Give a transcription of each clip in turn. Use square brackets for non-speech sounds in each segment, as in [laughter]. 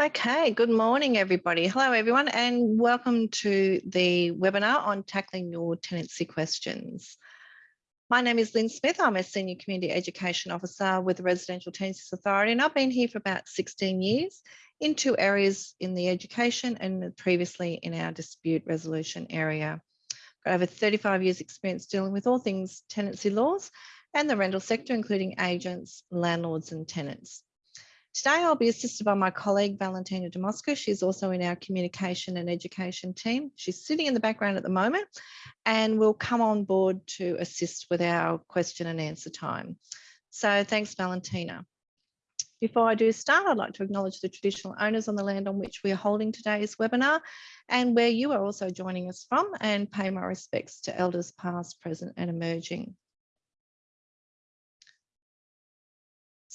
Okay, good morning, everybody. Hello, everyone, and welcome to the webinar on tackling your tenancy questions. My name is Lynn Smith. I'm a Senior Community Education Officer with the Residential Tenancies Authority, and I've been here for about 16 years in two areas in the education and previously in our dispute resolution area. I've got over 35 years experience dealing with all things tenancy laws and the rental sector, including agents, landlords and tenants. Today I'll be assisted by my colleague Valentina Demosca. She's also in our communication and education team. She's sitting in the background at the moment and will come on board to assist with our question and answer time. So thanks Valentina. Before I do start, I'd like to acknowledge the traditional owners on the land on which we are holding today's webinar and where you are also joining us from and pay my respects to elders past, present and emerging.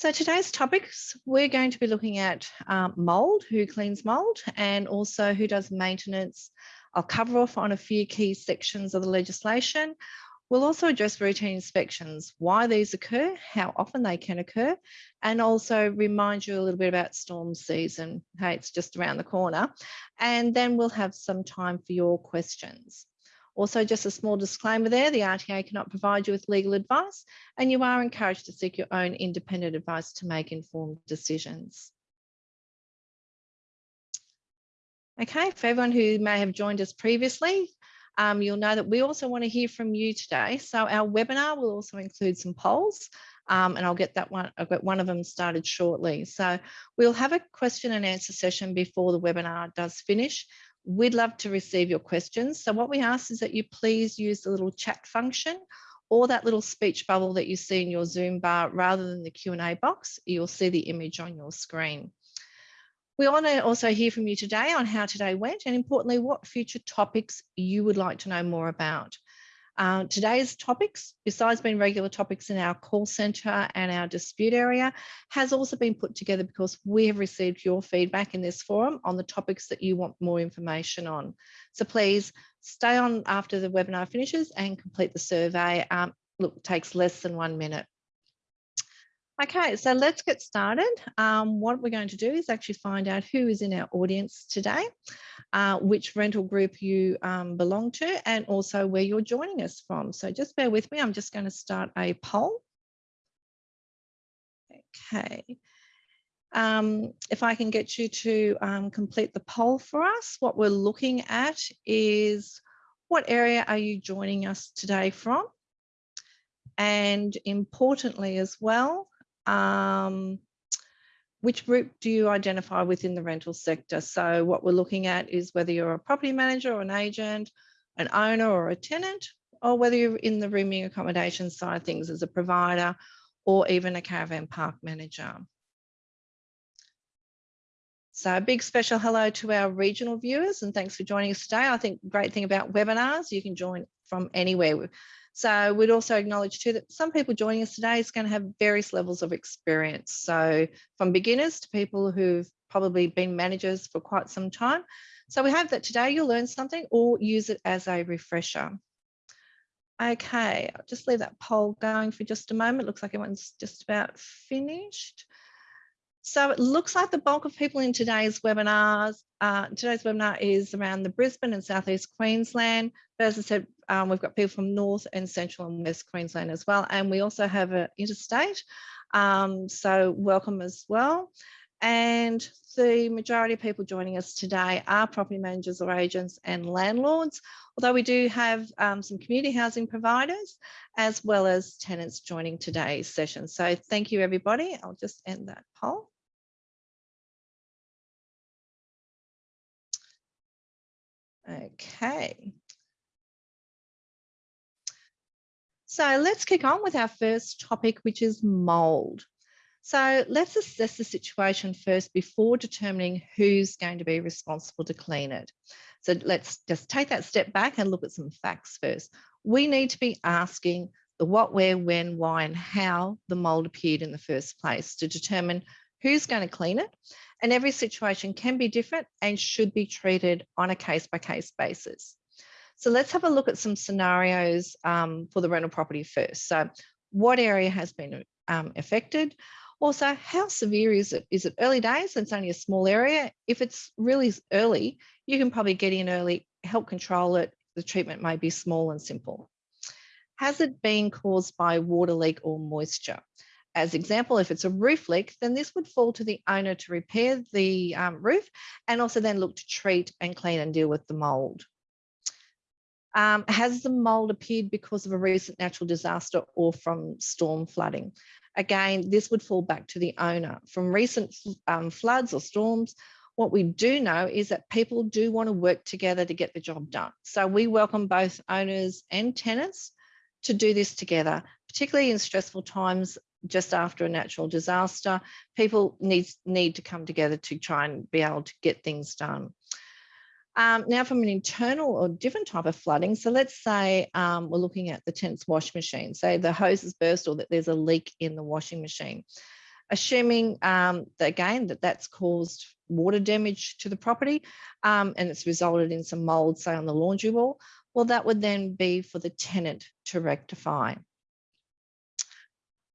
So today's topics, we're going to be looking at um, mould, who cleans mould, and also who does maintenance. I'll cover off on a few key sections of the legislation. We'll also address routine inspections, why these occur, how often they can occur, and also remind you a little bit about storm season. Hey, it's just around the corner. And then we'll have some time for your questions. Also, just a small disclaimer there, the RTA cannot provide you with legal advice and you are encouraged to seek your own independent advice to make informed decisions. Okay, for everyone who may have joined us previously, um, you'll know that we also want to hear from you today. So our webinar will also include some polls um, and I'll get that one, I've got one of them started shortly. So we'll have a question and answer session before the webinar does finish. We'd love to receive your questions. So what we ask is that you please use the little chat function or that little speech bubble that you see in your Zoom bar rather than the Q&A box, you'll see the image on your screen. We want to also hear from you today on how today went and importantly, what future topics you would like to know more about. Uh, today's topics, besides being regular topics in our call centre and our dispute area, has also been put together because we have received your feedback in this forum on the topics that you want more information on. So please stay on after the webinar finishes and complete the survey. Um, look, takes less than one minute. Okay, so let's get started. Um, what we're going to do is actually find out who is in our audience today, uh, which rental group you um, belong to, and also where you're joining us from. So just bear with me. I'm just going to start a poll. Okay. Um, if I can get you to um, complete the poll for us, what we're looking at is what area are you joining us today from? And importantly as well, um, which group do you identify within the rental sector? So what we're looking at is whether you're a property manager or an agent, an owner or a tenant, or whether you're in the rooming accommodation side of things as a provider or even a caravan park manager. So a big special hello to our regional viewers and thanks for joining us today. I think great thing about webinars, you can join from anywhere. So we'd also acknowledge too that some people joining us today is going to have various levels of experience. So from beginners to people who've probably been managers for quite some time. So we hope that today you'll learn something or use it as a refresher. Okay, I'll just leave that poll going for just a moment. Looks like everyone's just about finished. So it looks like the bulk of people in today's webinars, uh, today's webinar is around the Brisbane and Southeast Queensland. But as I said, um, we've got people from North and Central and West Queensland as well. And we also have an interstate. Um, so welcome as well. And the majority of people joining us today are property managers or agents and landlords, although we do have um, some community housing providers as well as tenants joining today's session. So thank you, everybody. I'll just end that poll. Okay. So let's kick on with our first topic, which is mould. So let's assess the situation first before determining who's going to be responsible to clean it. So let's just take that step back and look at some facts first. We need to be asking the what, where, when, why, and how the mould appeared in the first place to determine who's going to clean it. And every situation can be different and should be treated on a case by case basis. So let's have a look at some scenarios um, for the rental property first. So what area has been um, affected? Also, how severe is it? Is it early days it's only a small area? If it's really early, you can probably get in early, help control it. The treatment may be small and simple. Has it been caused by water leak or moisture? As example, if it's a roof leak, then this would fall to the owner to repair the um, roof and also then look to treat and clean and deal with the mould. Um, has the mould appeared because of a recent natural disaster or from storm flooding? Again, this would fall back to the owner. From recent um, floods or storms, what we do know is that people do want to work together to get the job done. So we welcome both owners and tenants to do this together, particularly in stressful times just after a natural disaster, people need, need to come together to try and be able to get things done. Um, now from an internal or different type of flooding, so let's say um, we're looking at the tenant's washing machine, say the hose has burst or that there's a leak in the washing machine. Assuming um, that again that that's caused water damage to the property um, and it's resulted in some mold, say on the laundry wall, well that would then be for the tenant to rectify.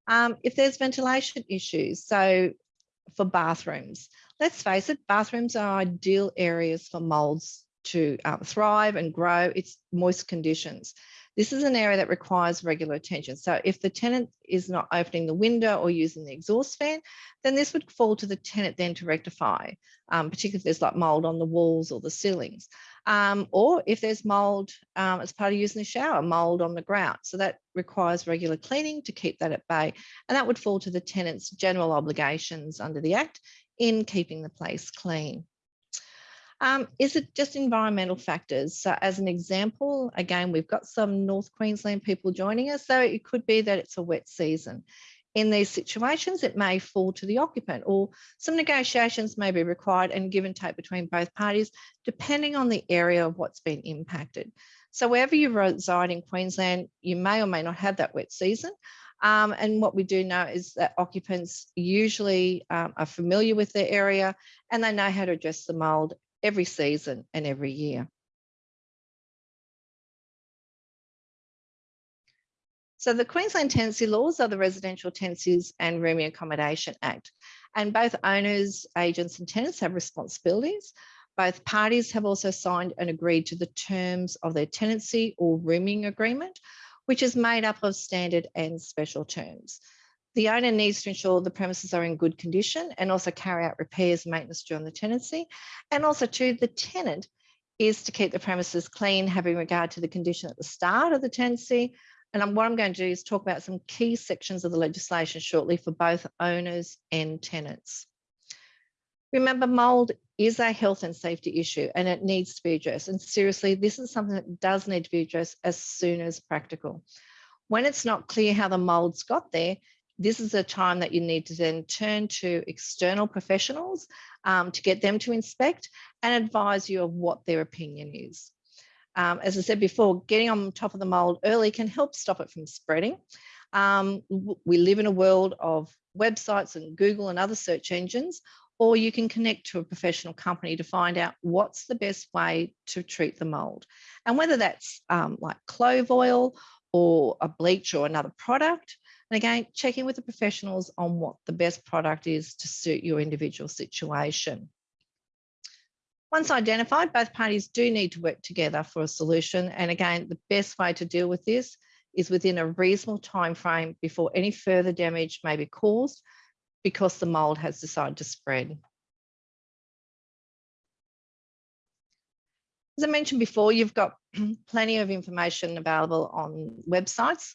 Um, if there's ventilation issues, so for bathrooms, let's face it, bathrooms are ideal areas for molds to uh, thrive and grow. It's moist conditions. This is an area that requires regular attention. So if the tenant is not opening the window or using the exhaust fan, then this would fall to the tenant then to rectify, um, particularly if there's like mold on the walls or the ceilings. Um, or if there's mold um, as part of using the shower, mold on the ground. So that requires regular cleaning to keep that at bay. And that would fall to the tenant's general obligations under the Act in keeping the place clean. Um, is it just environmental factors? So as an example, again, we've got some North Queensland people joining us, so it could be that it's a wet season. In these situations, it may fall to the occupant or some negotiations may be required and give and take between both parties, depending on the area of what's been impacted. So wherever you reside in Queensland, you may or may not have that wet season. Um, and what we do know is that occupants usually um, are familiar with their area and they know how to address the mould every season and every year. So the Queensland Tenancy Laws are the Residential Tenancies and Rooming Accommodation Act. And both owners, agents and tenants have responsibilities. Both parties have also signed and agreed to the terms of their tenancy or rooming agreement, which is made up of standard and special terms. The owner needs to ensure the premises are in good condition and also carry out repairs and maintenance during the tenancy. And also to the tenant is to keep the premises clean, having regard to the condition at the start of the tenancy. And what I'm going to do is talk about some key sections of the legislation shortly for both owners and tenants. Remember, mould is a health and safety issue and it needs to be addressed. And seriously, this is something that does need to be addressed as soon as practical. When it's not clear how the mould's got there, this is a time that you need to then turn to external professionals um, to get them to inspect and advise you of what their opinion is. Um, as I said before, getting on top of the mold early can help stop it from spreading. Um, we live in a world of websites and Google and other search engines, or you can connect to a professional company to find out what's the best way to treat the mold. And whether that's um, like clove oil or a bleach or another product, and again, checking with the professionals on what the best product is to suit your individual situation. Once identified, both parties do need to work together for a solution. And again, the best way to deal with this is within a reasonable time frame before any further damage may be caused because the mold has decided to spread. As I mentioned before, you've got [clears throat] plenty of information available on websites.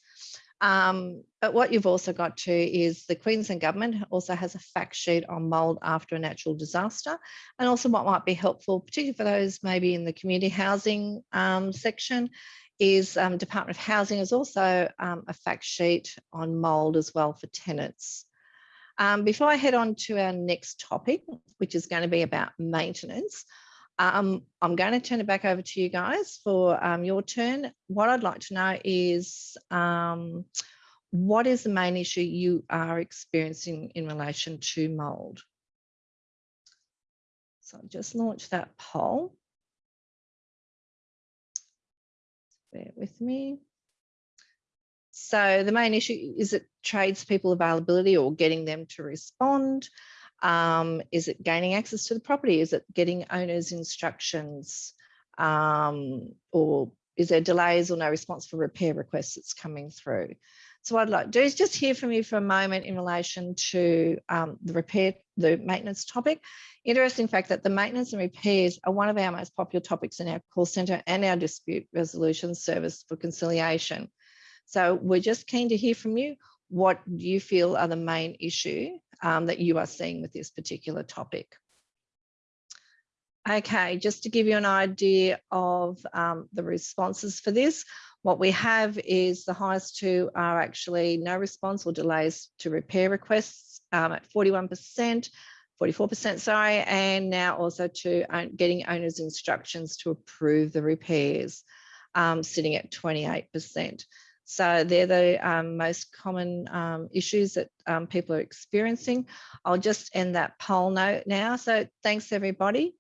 Um, but what you've also got to is the Queensland Government also has a fact sheet on mould after a natural disaster and also what might be helpful, particularly for those maybe in the community housing um, section, is um, Department of Housing is also um, a fact sheet on mould as well for tenants. Um, before I head on to our next topic, which is going to be about maintenance, um, I'm going to turn it back over to you guys for um, your turn. What I'd like to know is um, what is the main issue you are experiencing in relation to mould? So I'll just launch that poll. Bear with me. So the main issue is it tradespeople availability or getting them to respond? Um, is it gaining access to the property? Is it getting owners instructions? Um, or is there delays or no response for repair requests that's coming through? So I'd like to do is just hear from you for a moment in relation to um, the repair, the maintenance topic. Interesting fact that the maintenance and repairs are one of our most popular topics in our call centre and our dispute resolution service for conciliation. So we're just keen to hear from you. What you feel are the main issue um, that you are seeing with this particular topic? Okay, just to give you an idea of um, the responses for this, what we have is the highest two are actually no response or delays to repair requests um, at 41%, 44%, sorry, and now also to getting owners instructions to approve the repairs, um, sitting at 28%. So they're the um, most common um, issues that um, people are experiencing. I'll just end that poll note now. So thanks everybody.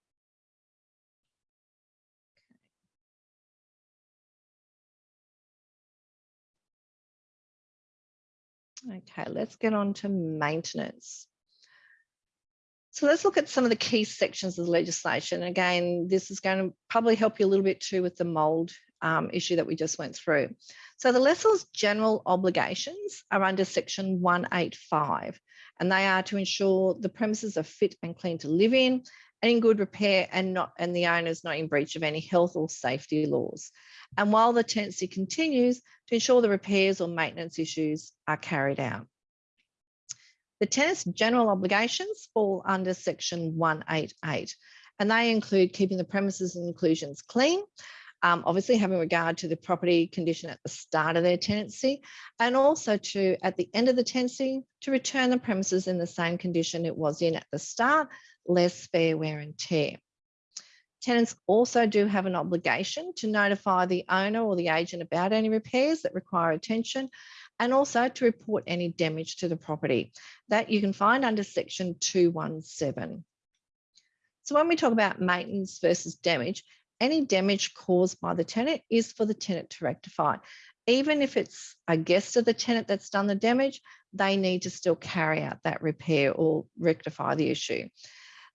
Okay, let's get on to maintenance. So let's look at some of the key sections of the legislation. Again, this is going to probably help you a little bit too with the mould um, issue that we just went through. So the lessor's general obligations are under section 185, and they are to ensure the premises are fit and clean to live in and in good repair and not and the owner is not in breach of any health or safety laws. And while the tenancy continues, to ensure the repairs or maintenance issues are carried out. The tenant's general obligations fall under section 188, and they include keeping the premises and inclusions clean, um, obviously having regard to the property condition at the start of their tenancy, and also to, at the end of the tenancy, to return the premises in the same condition it was in at the start, less fair wear and tear. Tenants also do have an obligation to notify the owner or the agent about any repairs that require attention and also to report any damage to the property. That you can find under section 217. So when we talk about maintenance versus damage, any damage caused by the tenant is for the tenant to rectify. Even if it's a guest of the tenant that's done the damage, they need to still carry out that repair or rectify the issue.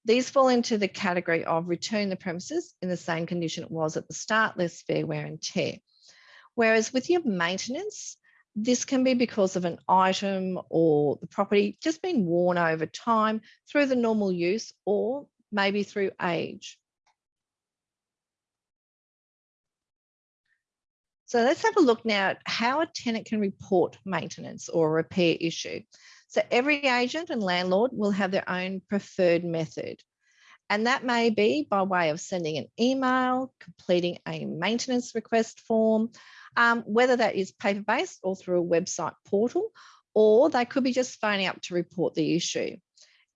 These fall into the category of return the premises in the same condition it was at the start, less fair wear and tear. Whereas with your maintenance, this can be because of an item or the property just being worn over time through the normal use or maybe through age. So let's have a look now at how a tenant can report maintenance or repair issue. So every agent and landlord will have their own preferred method. And that may be by way of sending an email, completing a maintenance request form, um, whether that is paper-based or through a website portal, or they could be just phoning up to report the issue.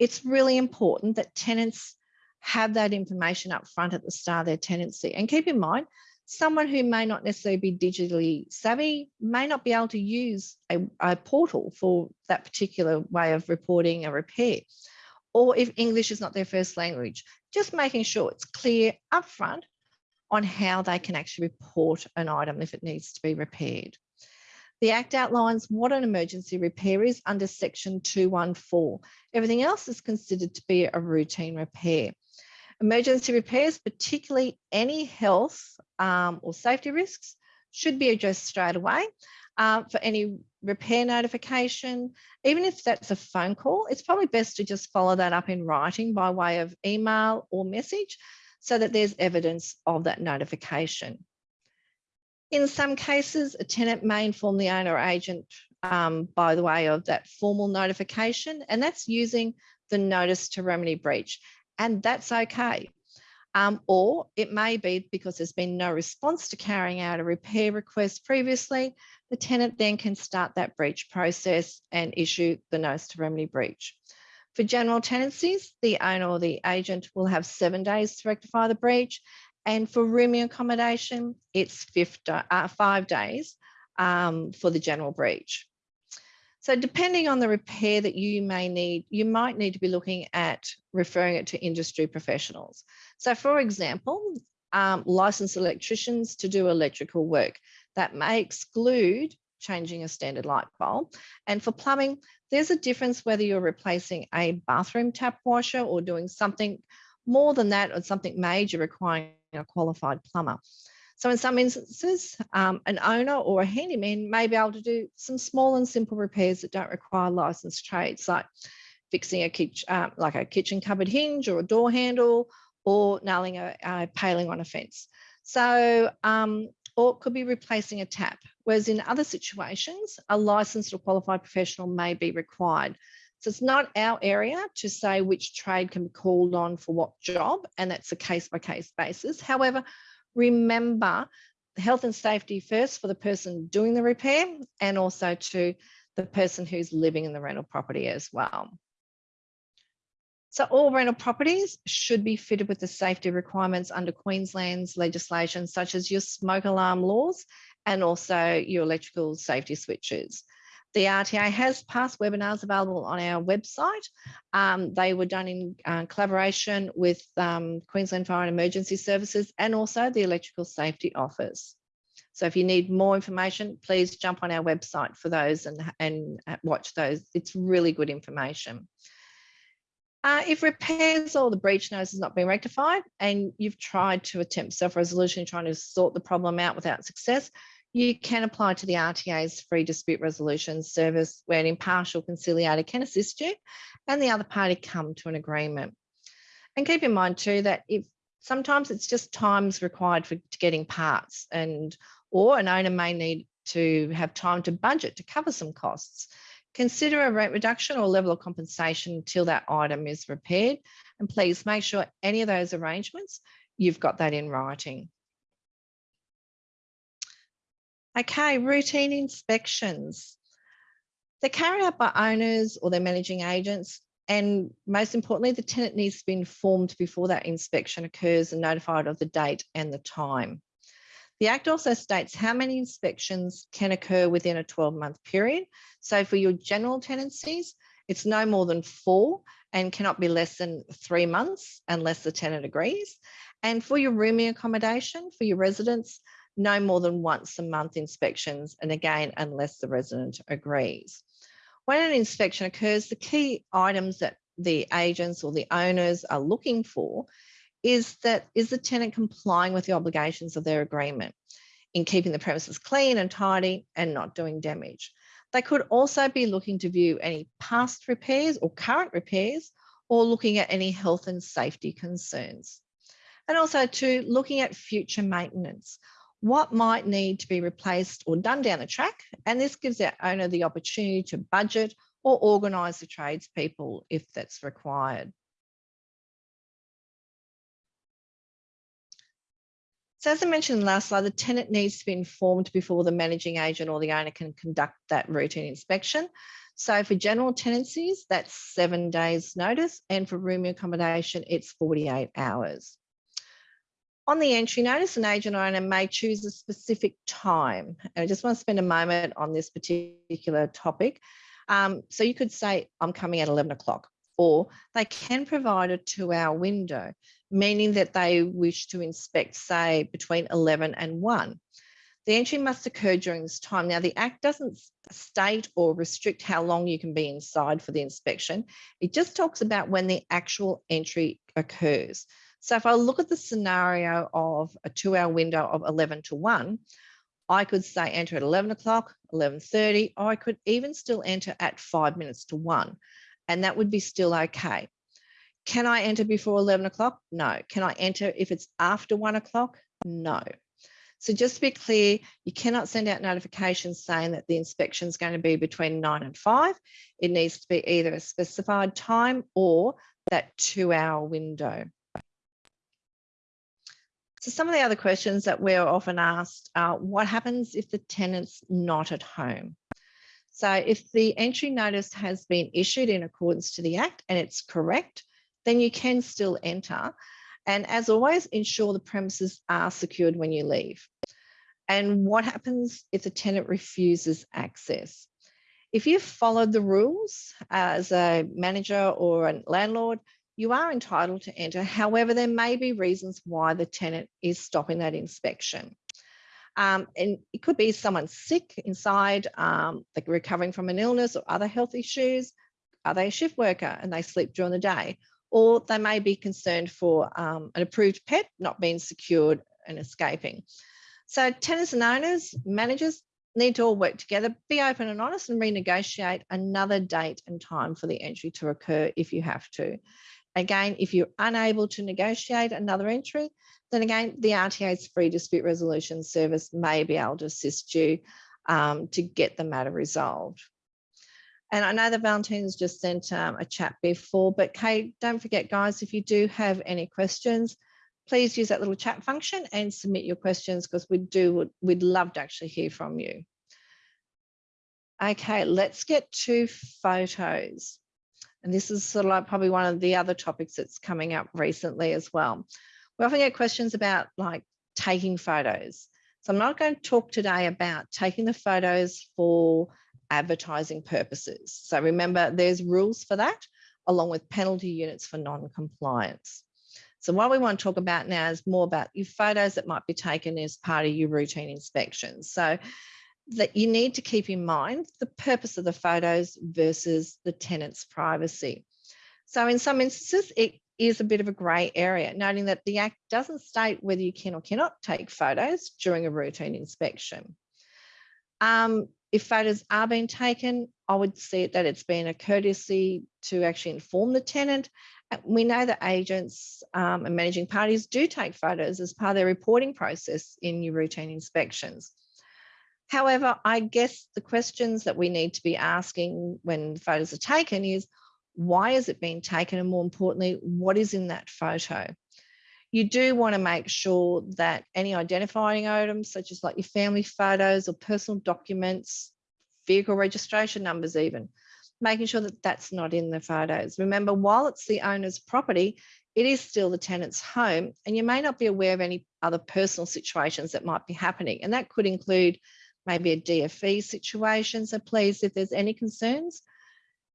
It's really important that tenants have that information up front at the start of their tenancy. And keep in mind, someone who may not necessarily be digitally savvy may not be able to use a, a, portal for that particular way of reporting a repair. Or if English is not their first language, just making sure it's clear upfront on how they can actually report an item if it needs to be repaired. The Act outlines what an emergency repair is under section 214. Everything else is considered to be a routine repair. Emergency repairs, particularly any health um, or safety risks, should be addressed straight away. Um, for any repair notification, even if that's a phone call, it's probably best to just follow that up in writing by way of email or message so that there's evidence of that notification. In some cases, a tenant may inform the owner or agent um, by the way of that formal notification, and that's using the notice to remedy breach and that's okay. Um, or it may be because there's been no response to carrying out a repair request previously, the tenant then can start that breach process and issue the notice to remedy breach. For general tenancies, the owner or the agent will have seven days to rectify the breach. And for rooming accommodation, it's uh, five days um, for the general breach. So depending on the repair that you may need, you might need to be looking at referring it to industry professionals. So for example, um, licensed electricians to do electrical work that may exclude changing a standard light bulb. And for plumbing, there's a difference whether you're replacing a bathroom tap washer or doing something more than that or something major requiring a qualified plumber. So in some instances, um, an owner or a handyman may be able to do some small and simple repairs that don't require licensed trades, like fixing a kitchen, uh, like a kitchen cupboard hinge or a door handle, or nailing a, a paling on a fence. So, um, or could be replacing a tap. Whereas in other situations, a licensed or qualified professional may be required. So it's not our area to say which trade can be called on for what job, and that's a case by case basis. However, remember health and safety first for the person doing the repair and also to the person who's living in the rental property as well. So all rental properties should be fitted with the safety requirements under Queensland's legislation, such as your smoke alarm laws and also your electrical safety switches. The RTA has past webinars available on our website. Um, they were done in uh, collaboration with um, Queensland Fire and Emergency Services and also the Electrical Safety Office. So if you need more information, please jump on our website for those and, and uh, watch those. It's really good information. Uh, if repairs or the breach notice has not been rectified and you've tried to attempt self-resolution trying to sort the problem out without success, you can apply to the RTA's free dispute resolution service where an impartial conciliator can assist you and the other party come to an agreement. And keep in mind too that if sometimes it's just times required for getting parts and or an owner may need to have time to budget to cover some costs. Consider a rent reduction or level of compensation until that item is repaired. And please make sure any of those arrangements, you've got that in writing. Okay, routine inspections. They're carried out by owners or their managing agents. And most importantly, the tenant needs to be informed before that inspection occurs and notified of the date and the time. The Act also states how many inspections can occur within a 12 month period. So for your general tenancies, it's no more than four and cannot be less than three months unless the tenant agrees. And for your rooming accommodation, for your residents, no more than once a month inspections, and again, unless the resident agrees. When an inspection occurs, the key items that the agents or the owners are looking for is that is the tenant complying with the obligations of their agreement in keeping the premises clean and tidy and not doing damage. They could also be looking to view any past repairs or current repairs or looking at any health and safety concerns. And also to looking at future maintenance what might need to be replaced or done down the track. And this gives our owner the opportunity to budget or organise the tradespeople if that's required. So as I mentioned in the last slide, the tenant needs to be informed before the managing agent or the owner can conduct that routine inspection. So for general tenancies, that's seven days notice. And for room accommodation, it's 48 hours. On the entry notice, an agent owner may choose a specific time. And I just want to spend a moment on this particular topic. Um, so you could say, I'm coming at 11 o'clock, or they can provide a two hour window, meaning that they wish to inspect, say, between 11 and 1. The entry must occur during this time. Now, the Act doesn't state or restrict how long you can be inside for the inspection. It just talks about when the actual entry occurs. So if I look at the scenario of a two hour window of 11 to 1, I could say enter at 11 o'clock, 11.30, or I could even still enter at five minutes to 1, and that would be still okay. Can I enter before 11 o'clock? No. Can I enter if it's after 1 o'clock? No. So just to be clear, you cannot send out notifications saying that the inspection is going to be between 9 and 5. It needs to be either a specified time or that two hour window. So some of the other questions that we're often asked are what happens if the tenant's not at home? So if the entry notice has been issued in accordance to the Act and it's correct, then you can still enter. And as always, ensure the premises are secured when you leave. And what happens if the tenant refuses access? If you've followed the rules as a manager or a landlord, you are entitled to enter. However, there may be reasons why the tenant is stopping that inspection. Um, and it could be someone sick inside, um, like recovering from an illness or other health issues. Are they a shift worker and they sleep during the day? Or they may be concerned for um, an approved pet not being secured and escaping. So tenants and owners, managers need to all work together, be open and honest and renegotiate another date and time for the entry to occur if you have to. Again, if you're unable to negotiate another entry, then again, the RTA's free dispute resolution service may be able to assist you um, to get the matter resolved. And I know that Valentine's just sent um, a chat before, but Kate, don't forget guys, if you do have any questions, please use that little chat function and submit your questions because we do, we'd love to actually hear from you. Okay, let's get to photos. And this is sort of like probably one of the other topics that's coming up recently as well. We often get questions about like taking photos. So I'm not going to talk today about taking the photos for advertising purposes. So remember, there's rules for that, along with penalty units for non-compliance. So what we want to talk about now is more about your photos that might be taken as part of your routine inspections. So that you need to keep in mind the purpose of the photos versus the tenant's privacy. So in some instances, it is a bit of a grey area, noting that the Act doesn't state whether you can or cannot take photos during a routine inspection. Um, if photos are being taken, I would see that it's been a courtesy to actually inform the tenant we know that agents um, and managing parties do take photos as part of their reporting process in your routine inspections. However, I guess the questions that we need to be asking when photos are taken is, why is it being taken? And more importantly, what is in that photo? You do want to make sure that any identifying items, such as like your family photos or personal documents, vehicle registration numbers even, making sure that that's not in the photos. Remember, while it's the owner's property, it is still the tenant's home and you may not be aware of any other personal situations that might be happening. And that could include maybe a DFV situation. So please, if there's any concerns,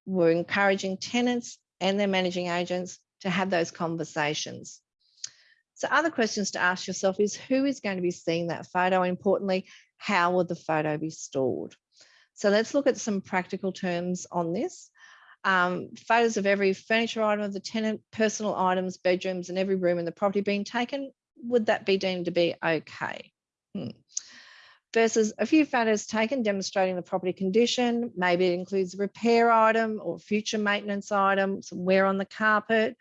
we're encouraging tenants and their managing agents to have those conversations. So other questions to ask yourself is who is going to be seeing that photo? Importantly, how will the photo be stored? So let's look at some practical terms on this. Um, photos of every furniture item of the tenant, personal items, bedrooms, and every room in the property being taken, would that be deemed to be okay? Hmm. Versus a few photos taken demonstrating the property condition, maybe it includes a repair item or future maintenance item, some wear on the carpet,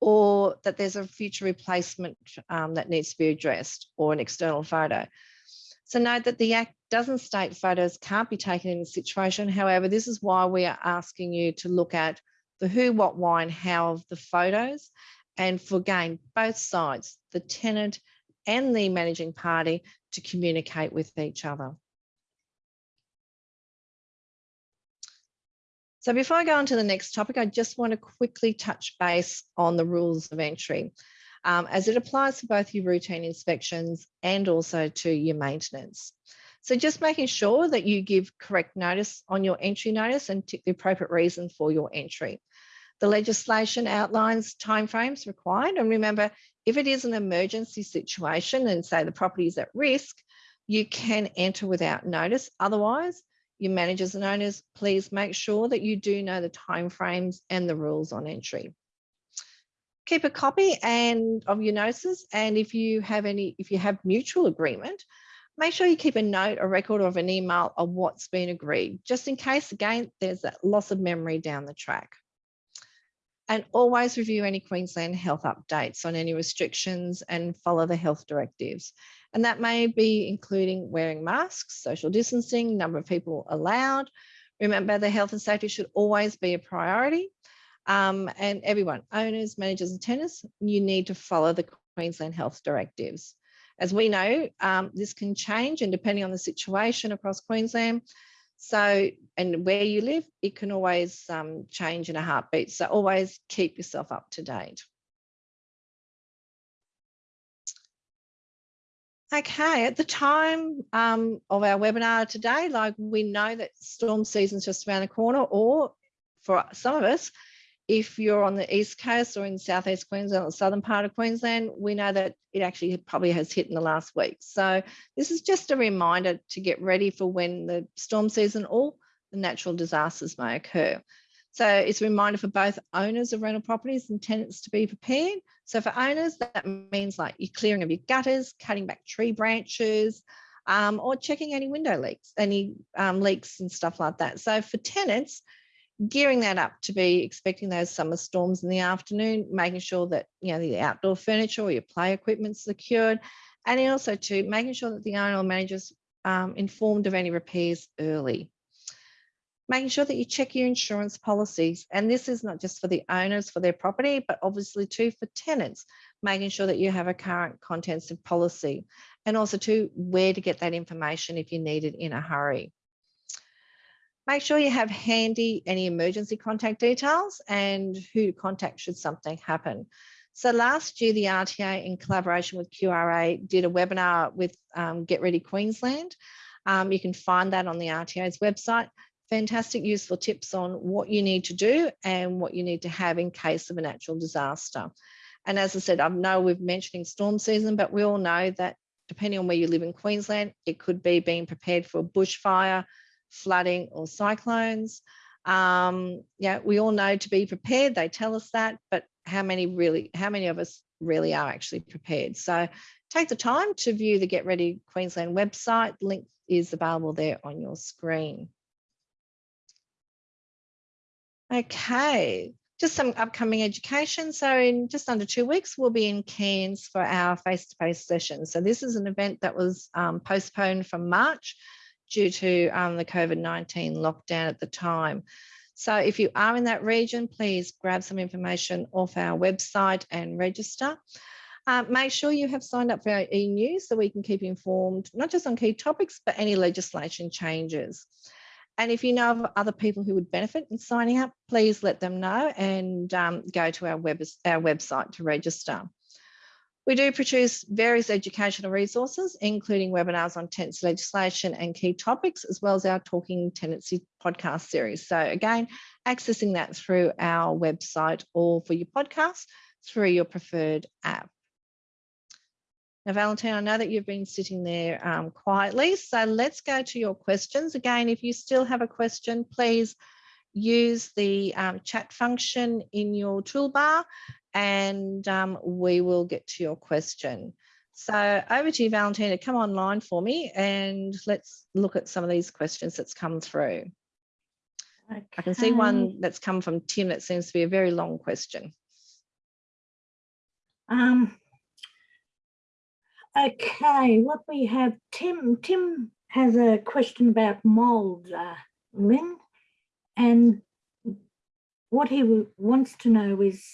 or that there's a future replacement um, that needs to be addressed or an external photo. So note that the Act doesn't state photos can't be taken in this situation. However, this is why we are asking you to look at the who, what, why, and how of the photos. And for again, both sides, the tenant and the managing party to communicate with each other. So before I go on to the next topic, I just want to quickly touch base on the rules of entry um, as it applies to both your routine inspections and also to your maintenance. So just making sure that you give correct notice on your entry notice and tick the appropriate reason for your entry. The legislation outlines timeframes required. And remember, if it is an emergency situation and say the property is at risk, you can enter without notice. Otherwise, your managers and owners, please make sure that you do know the timeframes and the rules on entry keep a copy and of your notices. And if you have any, if you have mutual agreement, make sure you keep a note, a record of an email of what's been agreed, just in case, again, there's that loss of memory down the track. And always review any Queensland health updates on any restrictions and follow the health directives. And that may be including wearing masks, social distancing, number of people allowed. Remember, the health and safety should always be a priority um, and everyone, owners, managers and tenants, you need to follow the Queensland health directives. As we know, um, this can change and depending on the situation across Queensland, so, and where you live, it can always um, change in a heartbeat. So always keep yourself up to date. Okay, at the time um, of our webinar today, like we know that storm season's just around the corner, or for some of us, if you're on the east coast or in southeast Queensland or southern part of Queensland, we know that it actually probably has hit in the last week. So this is just a reminder to get ready for when the storm season or the natural disasters may occur. So it's a reminder for both owners of rental properties and tenants to be prepared. So for owners, that means like your clearing of your gutters, cutting back tree branches, um, or checking any window leaks, any um, leaks and stuff like that. So for tenants, gearing that up to be expecting those summer storms in the afternoon, making sure that you know the outdoor furniture or your play equipment's secured, and also to making sure that the owner or manager's um, informed of any repairs early. Making sure that you check your insurance policies, and this is not just for the owners for their property, but obviously too for tenants, making sure that you have a current contents of policy, and also to where to get that information if you need it in a hurry. Make sure you have handy any emergency contact details and who to contact should something happen. So last year, the RTA in collaboration with QRA did a webinar with um, Get Ready Queensland. Um, you can find that on the RTA's website. Fantastic useful tips on what you need to do and what you need to have in case of a natural disaster. And as I said, I know we're mentioning storm season, but we all know that depending on where you live in Queensland, it could be being prepared for a bushfire, flooding or cyclones. Um, yeah, we all know to be prepared. They tell us that, but how many really, how many of us really are actually prepared? So take the time to view the Get Ready Queensland website. Link is available there on your screen. Okay, just some upcoming education. So in just under two weeks, we'll be in Cairns for our face-to-face -face session. So this is an event that was um, postponed from March due to um, the COVID-19 lockdown at the time. So if you are in that region, please grab some information off our website and register. Uh, make sure you have signed up for our e-news so we can keep informed, not just on key topics, but any legislation changes. And if you know of other people who would benefit in signing up, please let them know and um, go to our, web, our website to register. We do produce various educational resources, including webinars on tenancy legislation and key topics, as well as our Talking Tenancy podcast series. So again, accessing that through our website or for your podcast through your preferred app. Now, Valentine, I know that you've been sitting there um, quietly, so let's go to your questions. Again, if you still have a question, please use the um, chat function in your toolbar and um, we will get to your question. So over to you, Valentina, come online for me and let's look at some of these questions that's come through. Okay. I can see one that's come from Tim that seems to be a very long question. Um, okay, what we have, Tim, Tim has a question about mould, uh, Lynn, and what he wants to know is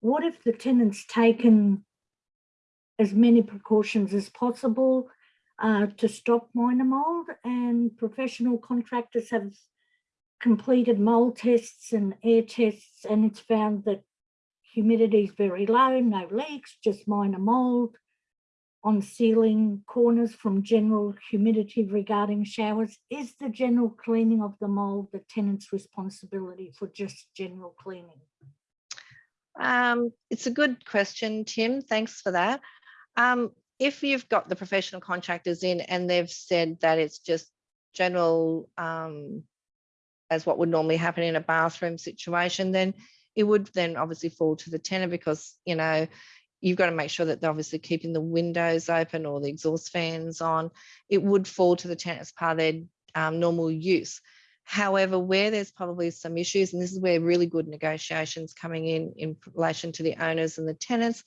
what if the tenant's taken as many precautions as possible uh, to stop minor mould? And professional contractors have completed mould tests and air tests and it's found that humidity is very low, no leaks, just minor mould on ceiling corners from general humidity regarding showers. Is the general cleaning of the mould the tenant's responsibility for just general cleaning? Um, it's a good question, Tim. Thanks for that. Um, if you've got the professional contractors in and they've said that it's just general um, as what would normally happen in a bathroom situation, then it would then obviously fall to the tenant because, you know, you've got to make sure that they're obviously keeping the windows open or the exhaust fans on. It would fall to the tenant as part of their um, normal use. However, where there's probably some issues, and this is where really good negotiations coming in in relation to the owners and the tenants,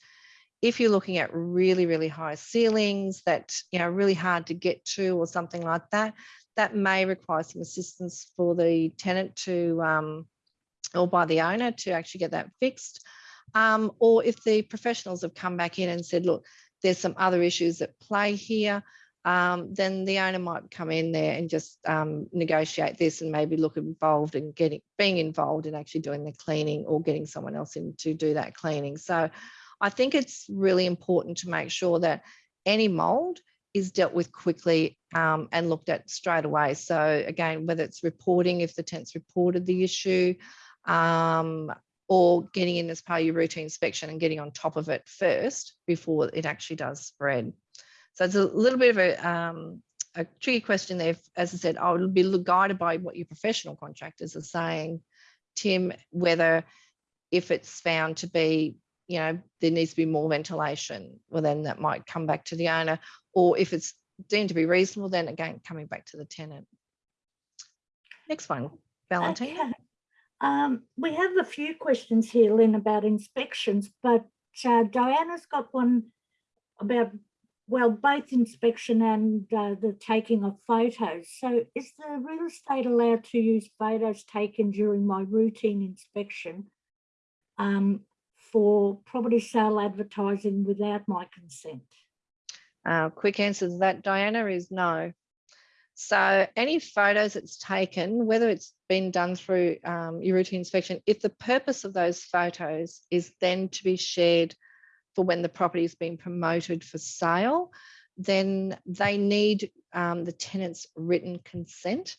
if you're looking at really, really high ceilings that you know really hard to get to or something like that, that may require some assistance for the tenant to um, or by the owner to actually get that fixed. Um, or if the professionals have come back in and said, look, there's some other issues at play here, um, then the owner might come in there and just um, negotiate this and maybe look involved in getting being involved in actually doing the cleaning or getting someone else in to do that cleaning. So I think it's really important to make sure that any mold is dealt with quickly um, and looked at straight away. So again, whether it's reporting, if the tenant's reported the issue, um, or getting in as part of your routine inspection and getting on top of it first before it actually does spread. So it's a little bit of a, um, a tricky question there. As I said, I would be guided by what your professional contractors are saying, Tim, whether if it's found to be, you know, there needs to be more ventilation, well, then that might come back to the owner. Or if it's deemed to be reasonable, then again, coming back to the tenant. Next one, Valentina. Okay. Um, we have a few questions here, Lynn, about inspections, but uh, Diana's got one about, well, both inspection and uh, the taking of photos. So is the real estate allowed to use photos taken during my routine inspection um, for property sale advertising without my consent? Uh, quick answer to that, Diana, is no. So any photos that's taken, whether it's been done through um, your routine inspection, if the purpose of those photos is then to be shared for when the property is being promoted for sale, then they need um, the tenant's written consent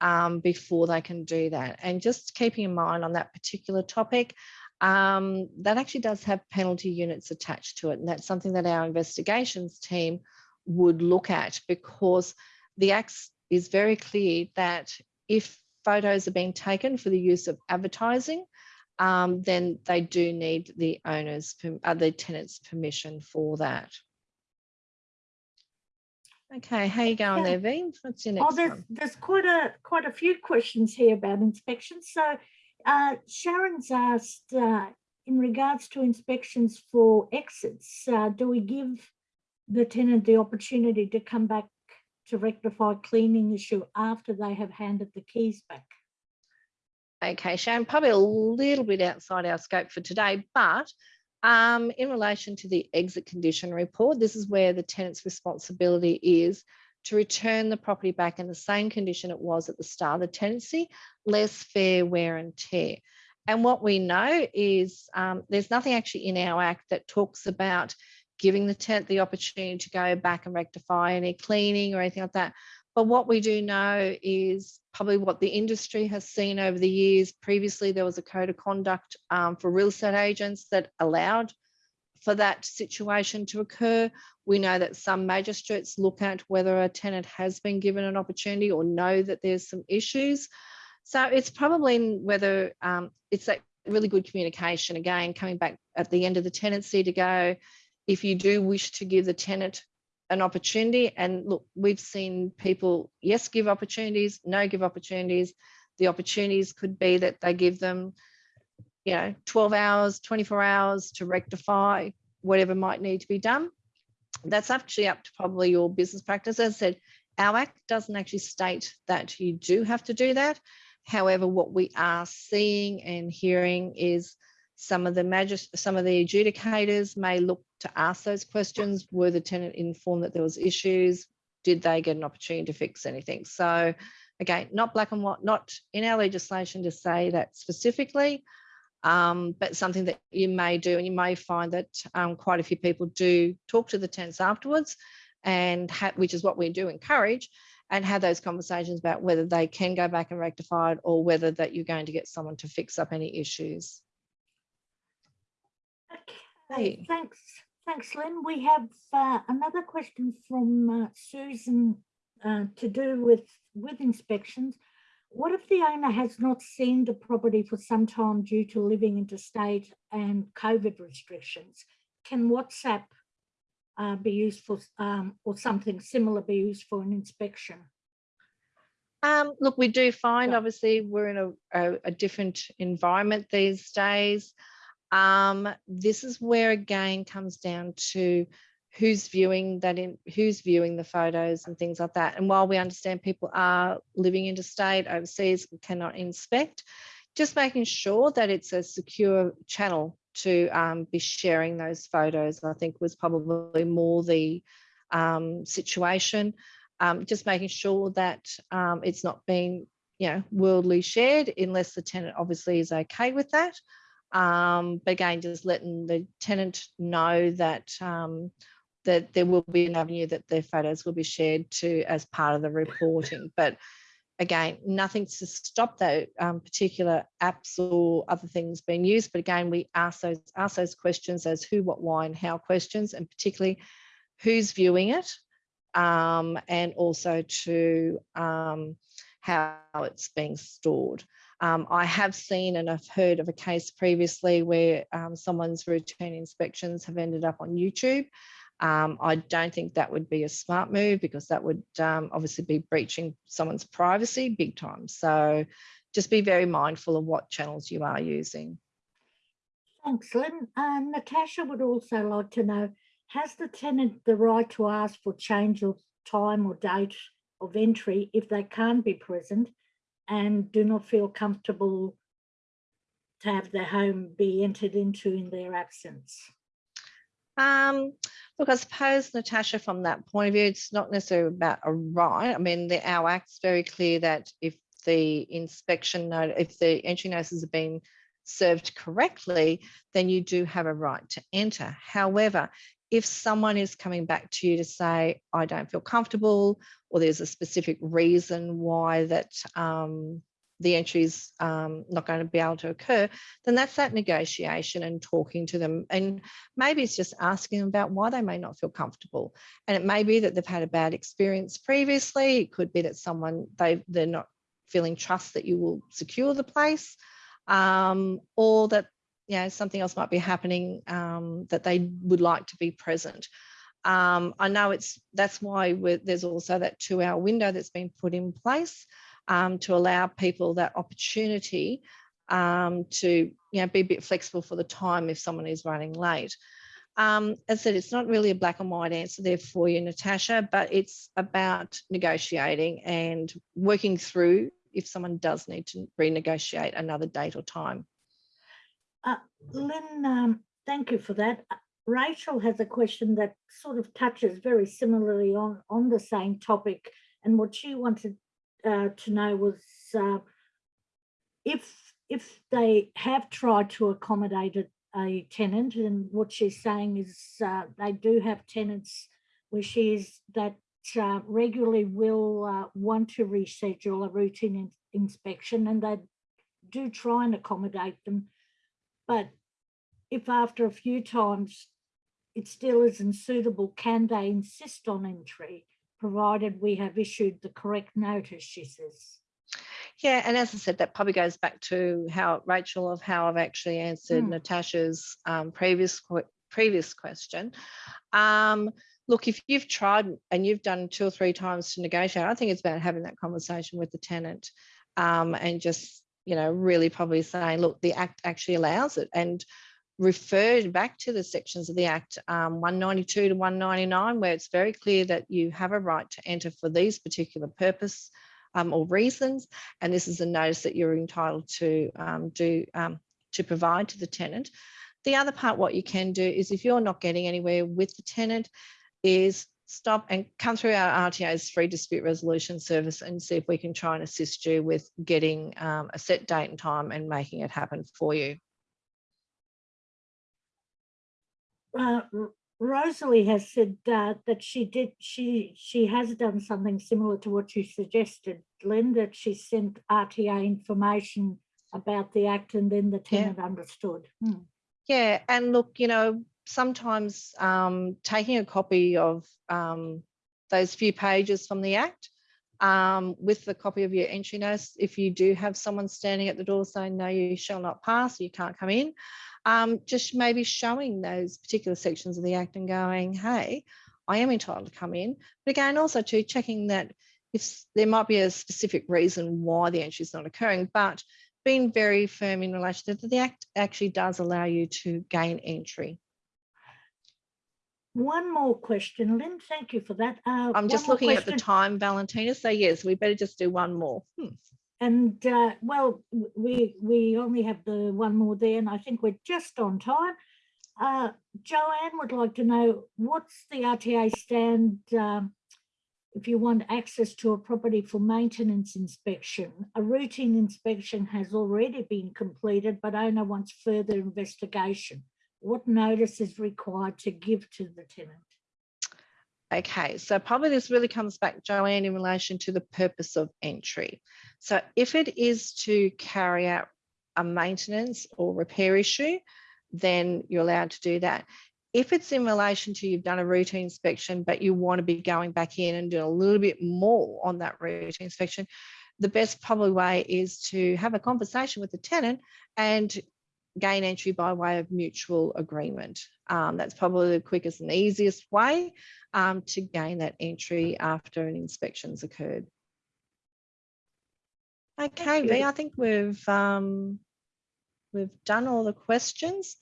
um, before they can do that. And just keeping in mind on that particular topic, um, that actually does have penalty units attached to it. And that's something that our investigations team would look at because the Act is very clear that if photos are being taken for the use of advertising, um, then they do need the owner's, uh, the tenant's permission for that. Okay, how you going there, V? What's your next oh, there's, one? There's quite a quite a few questions here about inspections. So uh, Sharon's asked, uh, in regards to inspections for exits, uh, do we give the tenant the opportunity to come back to rectify cleaning issue after they have handed the keys back. Okay, Sharon, probably a little bit outside our scope for today, but um, in relation to the exit condition report, this is where the tenant's responsibility is to return the property back in the same condition it was at the start of the tenancy, less fair wear and tear. And what we know is um, there's nothing actually in our act that talks about giving the tenant the opportunity to go back and rectify any cleaning or anything like that. But what we do know is probably what the industry has seen over the years. Previously, there was a code of conduct um, for real estate agents that allowed for that situation to occur. We know that some magistrates look at whether a tenant has been given an opportunity or know that there's some issues. So it's probably whether um, it's that really good communication, again, coming back at the end of the tenancy to go, if you do wish to give the tenant an opportunity and look we've seen people yes give opportunities no give opportunities. The opportunities could be that they give them you know 12 hours 24 hours to rectify whatever might need to be done. That's actually up to probably your business practice. As i said our act doesn't actually state that you do have to do that. However what we are seeing and hearing is some of the some of the adjudicators may look to ask those questions. Were the tenant informed that there was issues? Did they get an opportunity to fix anything? So again, not black and white, not in our legislation to say that specifically, um, but something that you may do and you may find that um, quite a few people do talk to the tenants afterwards and which is what we do encourage and have those conversations about whether they can go back and rectify it or whether that you're going to get someone to fix up any issues. Thanks. Thanks, Lynn. We have uh, another question from uh, Susan uh, to do with, with inspections. What if the owner has not seen the property for some time due to living interstate and COVID restrictions? Can WhatsApp uh, be used for, um, or something similar be used for an inspection? Um, look, we do find yeah. obviously we're in a, a, a different environment these days. Um, this is where again comes down to who's viewing that in who's viewing the photos and things like that. And while we understand people are living interstate, overseas, cannot inspect, just making sure that it's a secure channel to um, be sharing those photos, I think was probably more the um, situation. Um, just making sure that um, it's not being, you know, worldly shared unless the tenant obviously is okay with that. Um, but again, just letting the tenant know that um, that there will be an avenue that their photos will be shared to as part of the reporting. But again, nothing to stop that um, particular apps or other things being used. But again, we ask those ask those questions as who, what, why, and how questions, and particularly who's viewing it, um, and also to um, how it's being stored. Um, I have seen and I've heard of a case previously where um, someone's routine inspections have ended up on YouTube. Um, I don't think that would be a smart move because that would um, obviously be breaching someone's privacy big time. So just be very mindful of what channels you are using. Thanks, Lynn. Uh, Natasha would also like to know, has the tenant the right to ask for change of time or date of entry if they can't be present and do not feel comfortable to have their home be entered into in their absence? Um, look, I suppose, Natasha, from that point of view, it's not necessarily about a right. I mean, the, our act's very clear that if the inspection note, if the entry notices have been served correctly, then you do have a right to enter. However, if someone is coming back to you to say, I don't feel comfortable, or there's a specific reason why that um, the entry is um, not going to be able to occur, then that's that negotiation and talking to them. And maybe it's just asking them about why they may not feel comfortable. And it may be that they've had a bad experience previously. It could be that someone, they, they're not feeling trust that you will secure the place um, or that know, something else might be happening um, that they would like to be present. Um, I know it's that's why there's also that two hour window that's been put in place um, to allow people that opportunity um, to you know, be a bit flexible for the time if someone is running late. Um, as I said, it's not really a black and white answer there for you, Natasha, but it's about negotiating and working through if someone does need to renegotiate another date or time. Uh, Lynn, um, thank you for that. Uh, Rachel has a question that sort of touches very similarly on, on the same topic. And what she wanted uh, to know was uh, if if they have tried to accommodate a, a tenant and what she's saying is uh, they do have tenants where she is that uh, regularly will want to reschedule a routine in inspection and they do try and accommodate them. But if after a few times it still isn't suitable, can they insist on entry, provided we have issued the correct notice, she says. Yeah, and as I said, that probably goes back to how Rachel of how I've actually answered mm. Natasha's um, previous previous question. Um, look, if you've tried and you've done two or three times to negotiate, I think it's about having that conversation with the tenant um, and just, you know, really probably saying, look, the Act actually allows it and referred back to the sections of the Act um, 192 to 199, where it's very clear that you have a right to enter for these particular purpose um, or reasons. And this is a notice that you're entitled to um, do um, to provide to the tenant. The other part, what you can do is if you're not getting anywhere with the tenant, is stop and come through our RTA's free dispute resolution service and see if we can try and assist you with getting um, a set date and time and making it happen for you. Uh, Rosalie has said uh, that she did she she has done something similar to what you suggested, Lynn, that she sent RTA information about the act and then the tenant yeah. understood. Hmm. Yeah, and look, you know, sometimes um, taking a copy of um, those few pages from the Act um, with the copy of your entry notice, if you do have someone standing at the door saying, no, you shall not pass, you can't come in, um, just maybe showing those particular sections of the Act and going, hey, I am entitled to come in. But again, also to checking that if there might be a specific reason why the entry is not occurring, but being very firm in relation to the Act actually does allow you to gain entry. One more question, Lynn. Thank you for that. Uh, I'm just looking question. at the time, Valentina. So yes, we better just do one more. Hmm. And uh, well, we we only have the one more there, and I think we're just on time. Uh, Joanne would like to know what's the RTA stand um, if you want access to a property for maintenance inspection. A routine inspection has already been completed, but owner wants further investigation what notice is required to give to the tenant? Okay, so probably this really comes back, Joanne, in relation to the purpose of entry. So if it is to carry out a maintenance or repair issue, then you're allowed to do that. If it's in relation to you've done a routine inspection, but you want to be going back in and doing a little bit more on that routine inspection, the best probably way is to have a conversation with the tenant and gain entry by way of mutual agreement. Um, that's probably the quickest and easiest way um, to gain that entry after an inspection's occurred. Okay, V. I think we've um, we've done all the questions.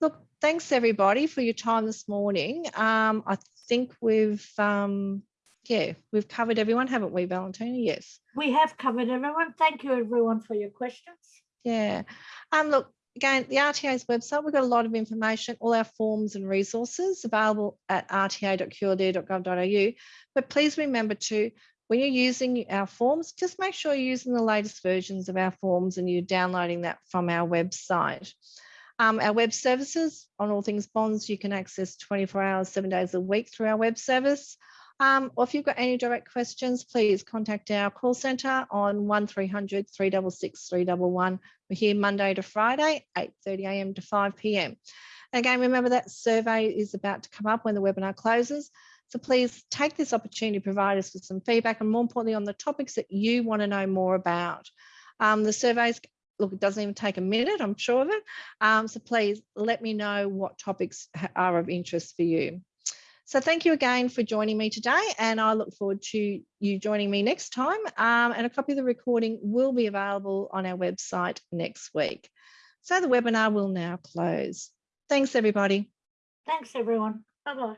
Look, thanks everybody for your time this morning. Um, I think we've um, yeah, we've covered everyone, haven't we, Valentina? Yes. We have covered everyone. Thank you everyone for your questions. Yeah. Um, look, again, the RTA's website, we've got a lot of information, all our forms and resources available at rta.qld.gov.au. But please remember to, when you're using our forms, just make sure you're using the latest versions of our forms and you're downloading that from our website. Um, our web services on all things bonds, you can access 24 hours, seven days a week through our web service. Um, or if you've got any direct questions, please contact our call centre on 1300 366 311. We're here Monday to Friday, 8.30am to 5pm. Again, remember that survey is about to come up when the webinar closes. So please take this opportunity to provide us with some feedback and more importantly on the topics that you want to know more about. Um, the surveys, look, it doesn't even take a minute, I'm sure of it. Um, so please let me know what topics are of interest for you. So thank you again for joining me today and I look forward to you joining me next time um, and a copy of the recording will be available on our website next week. So the webinar will now close. Thanks everybody. Thanks everyone. Bye bye.